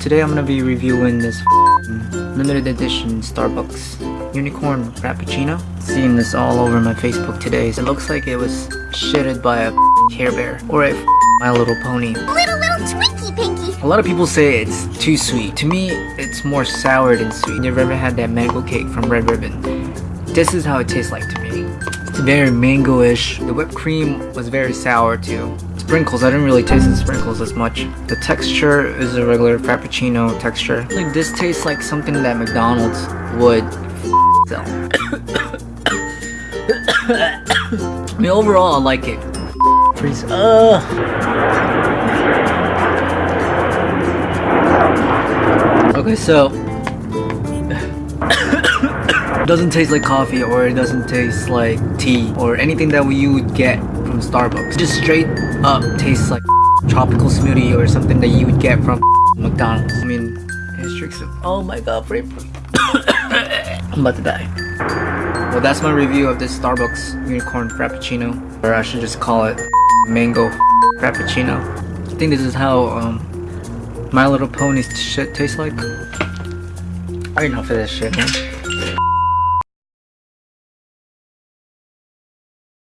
Today I'm gonna be reviewing this limited edition Starbucks unicorn frappuccino. Seeing this all over my Facebook today. It looks like it was shitted by a Care Bear or a My Little Pony. Little, little Twinkie Pinky. A lot of people say it's too sweet. To me, it's more sour than sweet. You've ever had that mango cake from Red Ribbon? This is how it tastes like to me. It's very mango-ish. The whipped cream was very sour too. Sprinkles, I didn't really taste the sprinkles as much. The texture is a regular Frappuccino texture. Like this tastes like something that McDonald's would sell. I mean, overall, I like it. Freeze. Okay, so it doesn't taste like coffee or it doesn't taste like tea or anything that you would get from Starbucks. It just straight up tastes like tropical smoothie or something that you would get from McDonald's. I mean, it's of oh my god, I'm about to die. Well, that's my review of this Starbucks unicorn frappuccino, or I should just call it mango frappuccino. I think this is how um, My Little Pony's shit tastes like. I ain't enough of this shit, man.